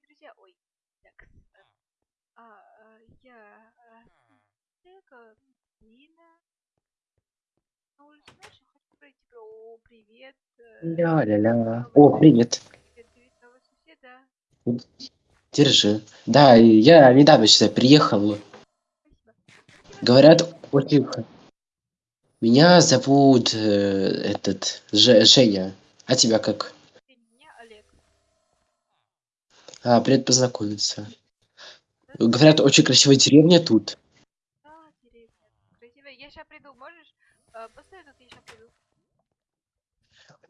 дорогие друзья, ой, так, э, а, а, я, а, Эка, Лина, на улице ночью хочу пройти, о, привет, э, Ля-ля-ля. новый О, привет. привет, привет, да, Держи. Да, я недавно сюда приехал. Говорят, очень... Меня зовут э, этот Же- Женя. А тебя как? Меня Олег. А, привет познакомиться. Говорят, очень красивая деревня тут. да, деревня, красивая. Я сейчас приду, можешь? Э, Постой тут, я сейчас приду.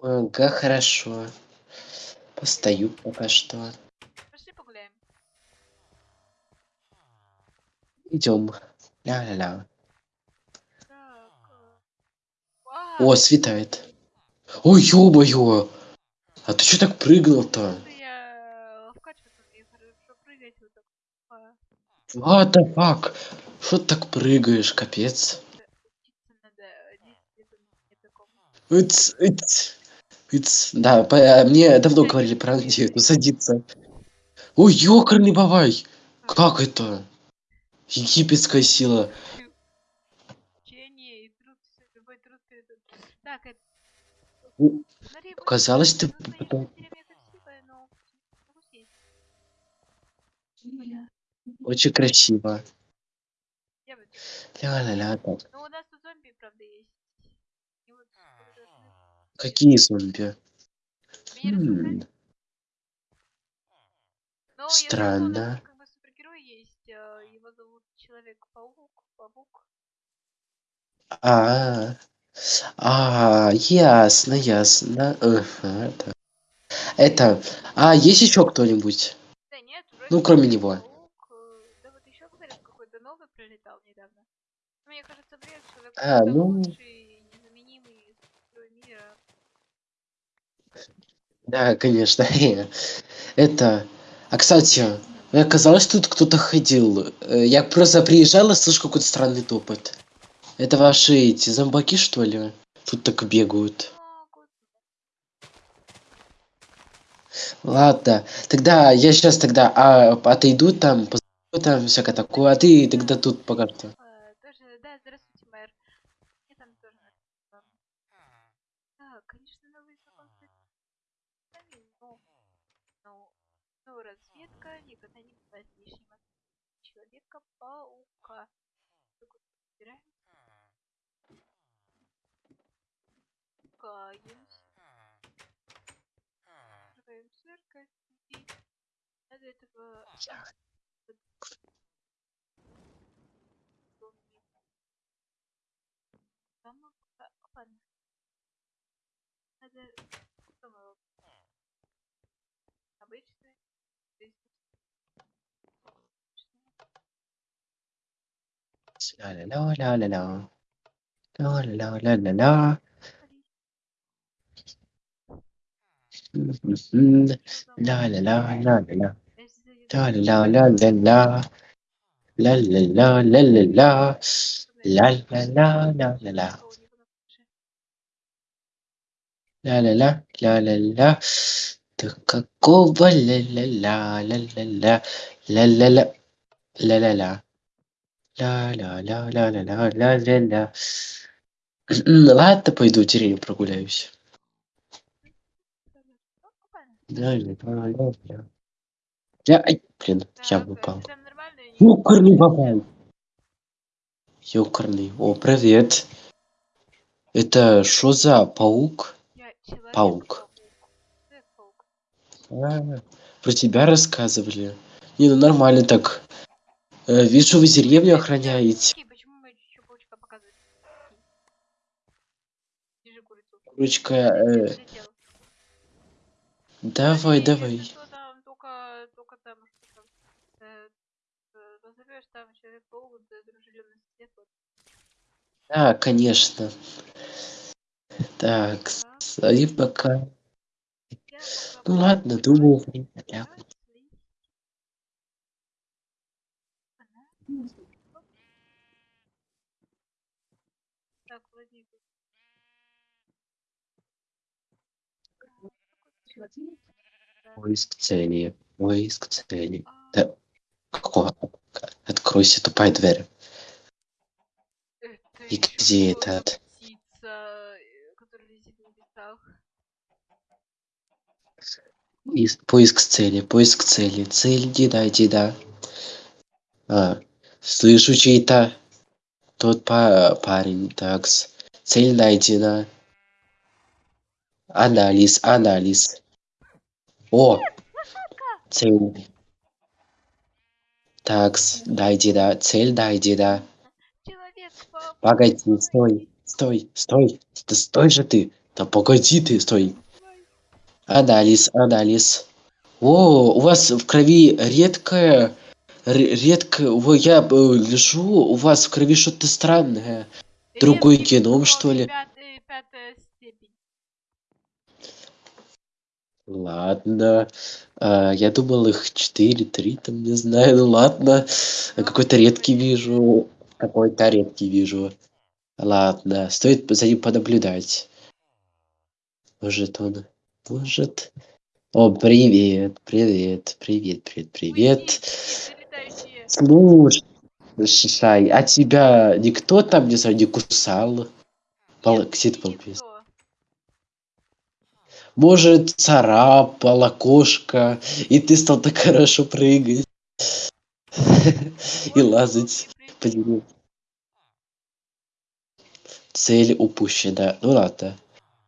Ага, хорошо. Постою пока что. Пошли погуляем. Идем. Ля-ля-ля. Э, вау, О, светает. Ой, ё-моё! А ты чё так прыгнул-то? это я вкачиваться умею хорошо прыгать вот так. А, What the fuck? Что ты так прыгаешь, капец? Учиться надо 10 лет умения такому. Иц, иц, иц. Да, по- а, мне давно говорили про прыгать. садиться. Ой, ёкарный бабай! Как? Как это? Египетская сила. Показалось, ты потом очень красиво. Ля-ля-ля, так. Ну, у нас тут зомби, правда, есть. И вот. Какие зомби? Меня? Хм, Ну, я слышала, у нас странно. как бы супергерой есть. э, Его зовут Человек-паук. Паук. А, а, ясно, ясно. Ага, так. Это, а есть еще кто-нибудь? Да нет, вроде Ну, кроме него. Человек-паук. э, Да вот еще, говорят, какой-то новый прилетал недавно. Мне кажется, бред, Человек-паук А, ну, лучший, незаменимый мира. да, конечно. Это, а кстати, мне казалось, тут кто-то ходил. Э, Я просто приезжал и слышу какой-то странный топот. Это ваши эти зомбаки, что ли? Тут так бегают. Ладно, тогда я сейчас тогда а, отойду там, там всякое такое, а ты тогда тут пока что. Э, Тоже, да, здравствуйте, мэр. Мне там тоже надо. ладно. Да, конечно, новый закон сами, но, но, но разведка никогда не бывает лишним. от Человека-паука. Так вот, собираемся, каемся, открываем церковь и надо этого зомби. Дома пока- ладно. Надо Ля-ля-ля-ля-ля-ля. Ля-ля-ля-ля-ля-ля. М-м-м. Ля-ля-ля-ля-ля-ля. Ля-ля-ля-ля-ля-ля. Ля-ля-ля-ля-ля-ля. Ля-ля-ля-ля-ля-ля. Ля-ля-ля, ля-ля-ля. Да какого ля-ля-ля, ля-ля-ля, ля-ля-ля, ля-ля-ля. Ля-ля-ля-ля-ля-ля-ля-ля. Ладно, пойду в деревню прогуляюсь. Ля-ля-ля-ля-ля. Я, ай, блин, я упал. Там нормально? я не- Ёкарный бабай. Ёкарный. О, привет. Это что за паук? Я Паук. Человек-паук. А, про тебя рассказывали. Не, ну нормально так. Э, вижу, вы деревню охраняете. Окей, почему мы еще паучка показывают? Держи курицу. Ручка, Летел, э, летел. давай, Смотри, давай. если что, там только, только там, что там, э, э, позовешь, там Человек-паук, да, дружелюбный сосед, вот. Да, конечно. Так, Да. и пока. Ну ладно, думаю, время для- играть, слить. Она? Так, Владимир. Да. Поиск цели. Поиск цели. Да. Какого? Откройся, тупая дверь. это И где этот? птица, поиск цели, поиск цели. Цель, деда, деда. А, слышу чей-то. Тот па- парень, такс. Цель найдена. Анализ, анализ. О! Цель. Такс, дай деда. Цель. Человек по... Погоди, стой, стой, стой. Да стой же ты. Да погоди ты, стой. Анализ, анализ. О, у вас в крови редкое, ре- редко, во, я э, лежу, у вас в крови что-то странное. Другой Редкий геном, что ли? Пятая, пятая степень. Ладно. А, я думал их 4, 3, там, не знаю, ну ладно. А Какой-то редкий вижу. Какой-то редкий вижу. Ладно, стоит за ним понаблюдать. Может он... Может... О, привет, привет, привет, привет, привет. Слушай, а тебя никто там, не знаю, не кусал? Пол... Ты полпис? Может, царапала кошка, и ты стал так хорошо прыгать. И лазать по. Цель упущена. Ну ладно.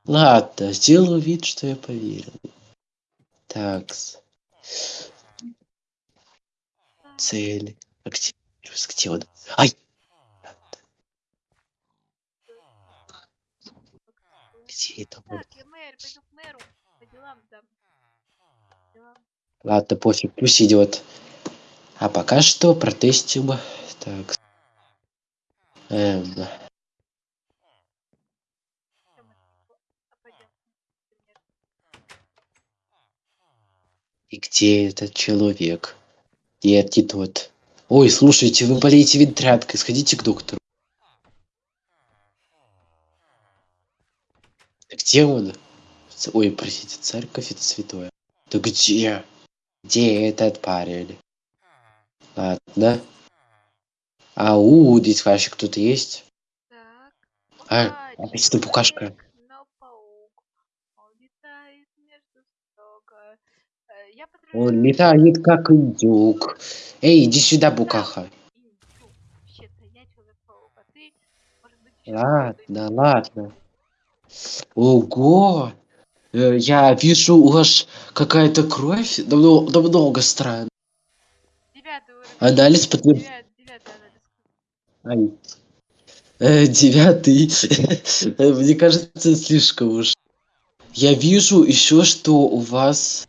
Ладно, сделаю вид, что я поверил. Такс. Цель. Активируюсь. Где он? Ай! Где это? Так, мэр, пойду мэру. По делам там. Делам. Ладно, пофиг, пусть идет. А пока что протестим. Так. Эм, и где этот человек? Нет, не тот. Ой, слушайте, вы болеете ветрянкой, сходите к доктору. Где он? Ц- Ой, простите, церковь это святое. Да где? Где этот парень? Ладно. Ау, здесь вообще кто-то есть? Так. А, Пока опять эта букашка. но паук. Он летает между строго. Э, Я патрулирую Он летает как индюк. Эй, иди сюда, букаха. а Ладно, ладно. Ого! Э, Я вижу, у вас какая-то кровь. Да, мно- да много странно. Девятый уровень. Анализ подтвер- Девят- Девятый анализ. Ай. Э, девятый. Мне кажется, слишком уж. Я вижу еще, что у вас...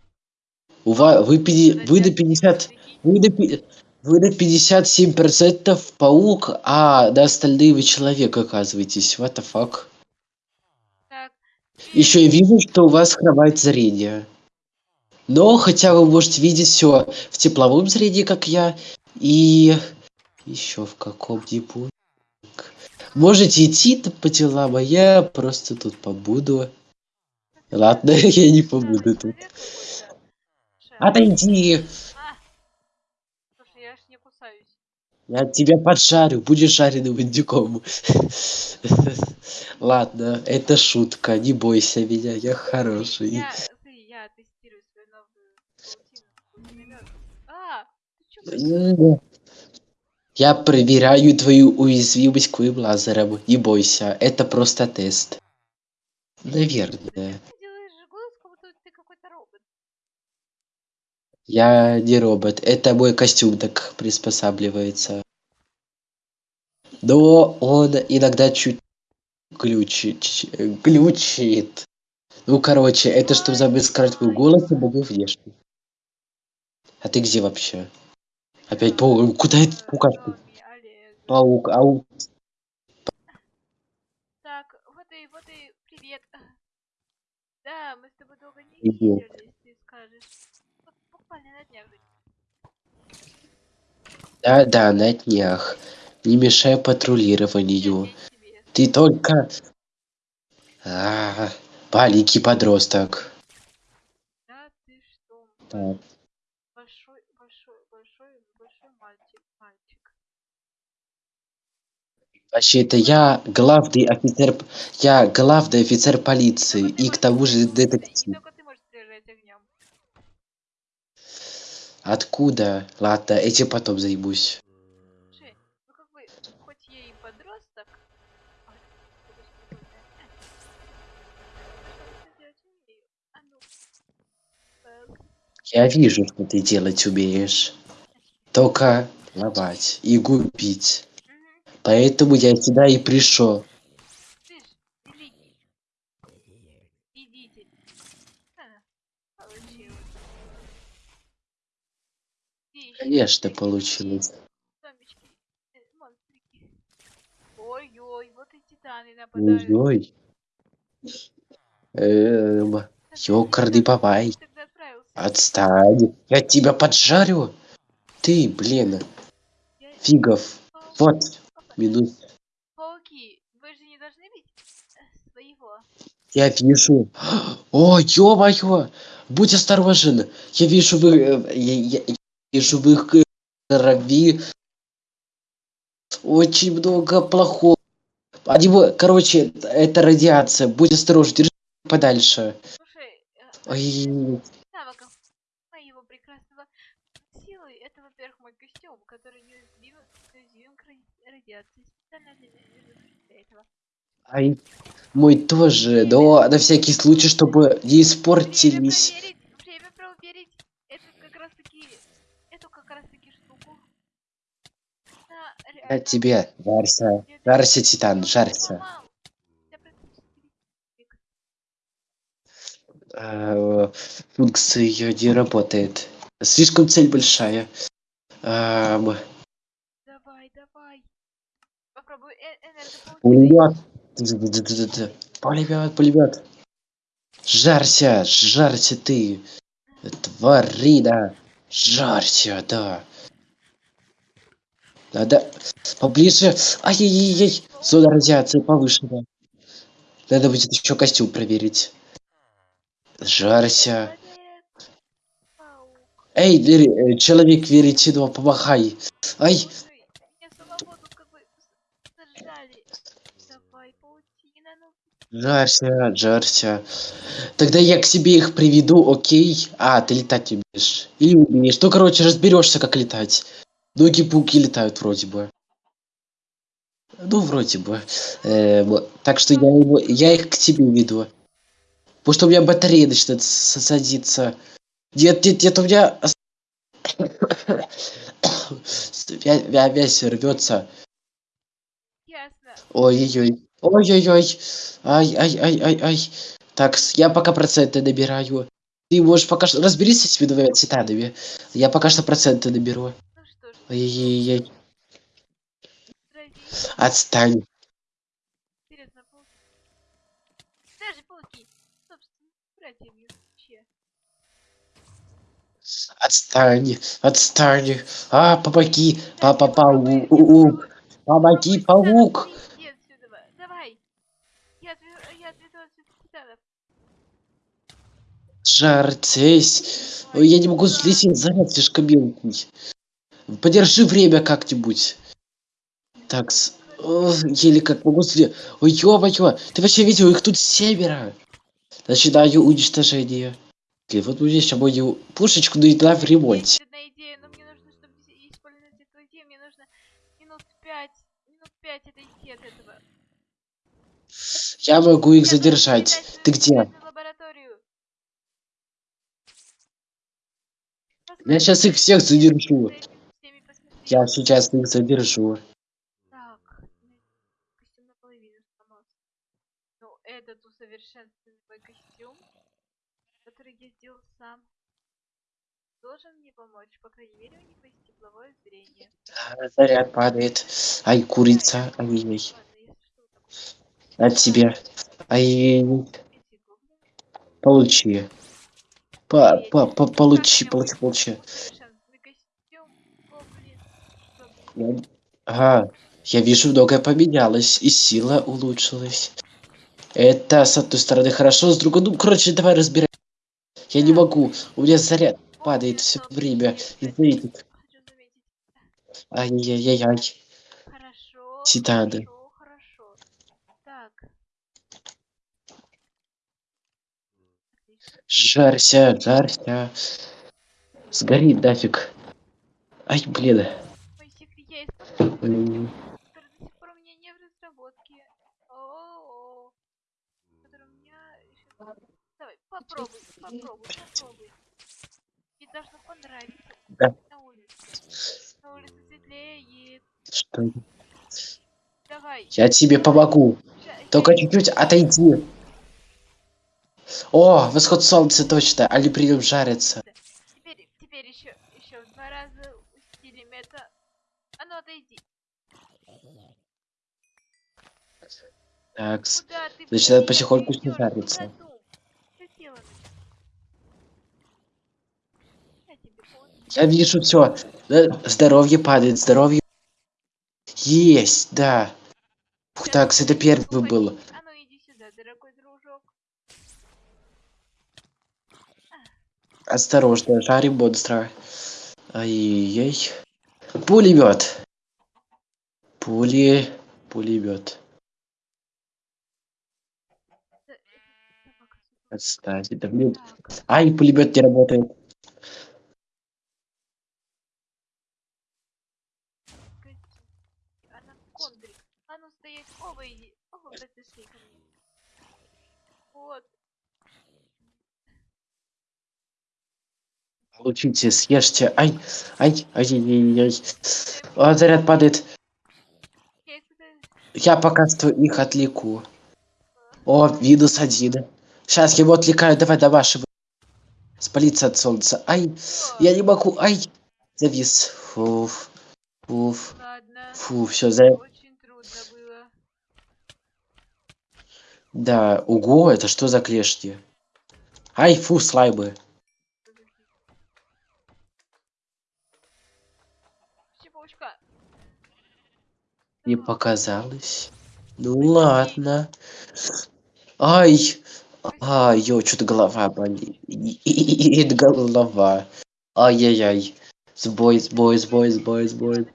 У вас... Вы, пяти- вы до 50... Вы до, пи- вы до 57% паук, а до остальные вы человек оказываетесь. What the fuck? Еще я вижу, что у вас хромает зрение. Но хотя вы можете видеть все в тепловом зрении, как я, и еще в каком-нибудь. Можете идти по делам, а я просто тут побуду. Ладно, я не побуду тут. Отойди! А! Слушай, я ж не кусаюсь. Я тебя поджарю, будешь жареным индюком. Ладно, это шутка, не бойся меня, я хороший. Я, смотри, я тестирую свою новую. А! Ты чё, Я проверяю твою уязвимость к лазерам. Не бойся, это просто тест. Наверное. ты делаешь же голос, как будто ты какой-то робот. Я не робот. Это мой костюм так приспосабливается. Но он иногда чуть глючит. ч- глючит. Ну, короче, это чтобы забыть скрыть мой голос и мою внешность. А ты где вообще? Опять паук. Куда это Э, паукашка? Томми, Олег. Паук, ау. Так, вот и, вот и, привет. Да, мы с тобой долго не виделись, ты скажешь. Вот буквально на днях. же. Да, да, на днях. Не мешай патрулированию. Ты только... А, маленький подросток. Да, ты что? Так. большой, большой, большой, большой мальчик, мальчик. Вообще, это я главный офицер... Я главный офицер полиции. И к тому же детектив. только ты можешь стрелять огнем. Откуда? Ладно, этим потом хоть я вижу, что ты делать умеешь. Только ломать и губить. мгм, Поэтому я сюда и пришел. слышь, великий, идите. А, получилось. Где ещё Конечно, получилось. Ой-ой, вот и титаны нападают. Ой-ой. Эм, ёкарный бабай. Отстань. Я тебя поджарю. Ты, блин, фигов. Вот, минут. Пауки, вы же не должны бить э, своего. Я вижу. О, ё-моё! Будь осторожен. Я вижу вы... э, Я, я- их э, крови очень много плохого. Они, короче, это радиация. Будь осторожен, держи подальше. Слушай, э, Ой, навыков моего прекрасного силы, это, во-первых, мой костюм, который неуязвим, неуязвим к ради- радиации. Специально для, этого. ай, мой тоже, но на всякий случай, чтобы не испортились. проверить, время проверить. Это как раз таки, эту как раз таки штуку. Да, Я тебе, жарься, жарься, Титан, жарься. Э, Функция ее не работает. Слишком цель большая. Эм, Давай, давай. Попробуй э энергопаутиной. Пулемет. Д-д-д-д-д. Пулемет, пулемет. Жарься, жарься ты. Тварина. Жарься, да. Надо поближе. Ай-яй-яй. Зона радиации повышена. Надо будет еще костюм проверить. Паук. Эй, э, человек веретено, помахай. Ай, жарься, жарься. Тогда я к себе их приведу, окей? А, ты летать умеешь. Или умеешь. Ну, короче, разберешься, как летать. Ноги-пауки летают вроде бы. Ну, вроде бы. Эм, так что я, его, я их к тебе веду. Потому что у меня батарея начинает садиться. Нет, нет, нет, у меня... Вязь рвется. Ой-ой-ой. Ой-ой-ой. Ай-ай-ай-ай-ай. Так, я пока проценты набираю. Ты можешь пока что... Разберись с этими двумя титанами. Я пока что проценты наберу. Ой-ой-ой. Отстань. Интересно, пауки. Даже пауки. Собственно, братьями вообще. Отстань. Отстань. А, помоги. Папа паук. Помоги, паук. Давай. Я отведу, отсюда титанов. Жартесь. Ой, я не могу взлететь, заряд слишком мелкий. Подержи время как-нибудь. Так, с- о, еле как могу взлететь. Ой, ё-моё, ты вообще видел, их тут семеро. Начинаю уничтожение. Блин, вот мне сейчас мою пушечку в ремонте. Одна идея, но мне нужно, чтобы и- использовать эту идею, мне нужно минут пять, минут пять отойти от этого. Я могу их задержать. Ты где? Я сейчас их всех задержу. За этими всеми посмертными. Я сейчас их задержу. Так, костюм наполовину сломался. Ну, этот усовершенствованный костюм, который я сделал сам, должен мне помочь. По крайней мере, у него есть тепловое зрение. А, Заряд падает. Ай, курица. Если что, такое. От тебя. Ай, получи. По, по, по, получи, получи, получи. Я- Ага, я вижу, многое поменялось, и сила улучшилась. Это, с одной стороны, хорошо, с другой... Ну, короче, давай разбирай. Я не могу, у меня заряд. падает все время. Заметить. Ай-яй-яй-яй. Хорошо. Титаны. Хорошо, хорошо. Так. Жарься, жарься. Сгорит нафиг. Ай, блин. Мой секрет я использую, М, который до сих пор у меня не в разработке. О-о-о. Который у меня еще... Давай, попробуй, попробуй, попробуй. Тебе должно понравиться. Да. На улице. На улице светлеет. Что? Давай. Я тебе помогу. ща Только я- чуть-чуть отойди. О, восход солнца точно. Али придем жариться. Теперь, теперь еще, еще в два раза усилим это. А ну отойди. Так, Куда ты? Быстрее потихоньку снижаться. Делать? Я вижу все. Здоровье падает, здоровье. Есть, да. Ух, так, это первый был. А ну иди сюда, дорогой дружок. Осторожно, жарим монстра. Ай-яй. Пулемет. Пули. Пулемет. Отстань. Да, блин. Ай, пулемет не работает. погоди. Она кондрик. А ну стоять. Оба иди. Оба подошли ко мне. Вот. Получите, съешьте. Ай, ай, ай, ай, ай. А, заряд падает. Я пока что их отвлеку. О, минус один. Сейчас его отвлекаю. Давай до вашего. Спалиться от солнца. Ай, О, я не могу. Ай, завис. Фуф. Ладно. Фу, все, за... Да, ого, это что за клешни? Ай, фу, слаймы. Не показалось. Ну ладно. Ай, ай, ё, что-то голова болит. Голова. Ай-яй-яй. Сбой, сбой, сбой, сбой, сбой.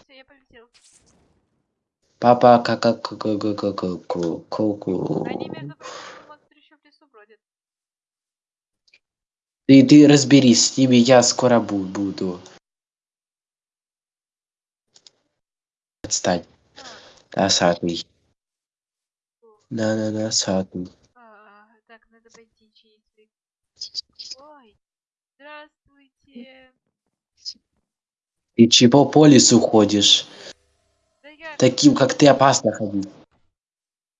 Папа, как как как как как как как. Ты ты разберись с ними, я скоро бу- буду. Отстань, Носатый. фу. На-на, носатый. А, так, надо пойти чистить. Ой, здравствуйте. Ты чего по лесу ходишь? Да я... Таким, как ты, опасно ходить.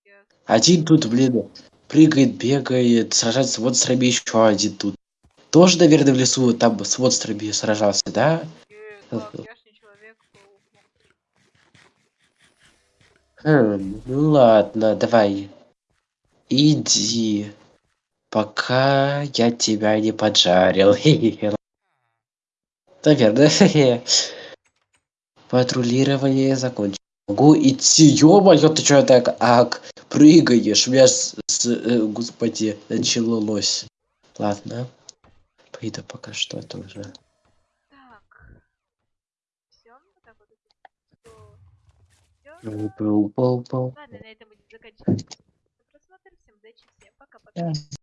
я- Один тут, блин, прыгает, бегает, сражается с монстрами, еще один тут. Тоже, наверное, в лесу там с монстрами сражался, да? Э, как, я ж не человек-паук. Хм, ну ладно, давай. Иди. Пока я тебя не поджарил. Наверное. Патрулирование закончено. Могу идти. Ё-моё, ты чё так ак, прыгаешь? У меня, с, с- э, господи, началось. Ладно. Пойду пока что тоже. Так. Все, вот так вот. Всё. Всё. Пау-пау-пау. Ладно, на этом будем заканчивать. Просмотр. Всем удачи, всем пока-пока.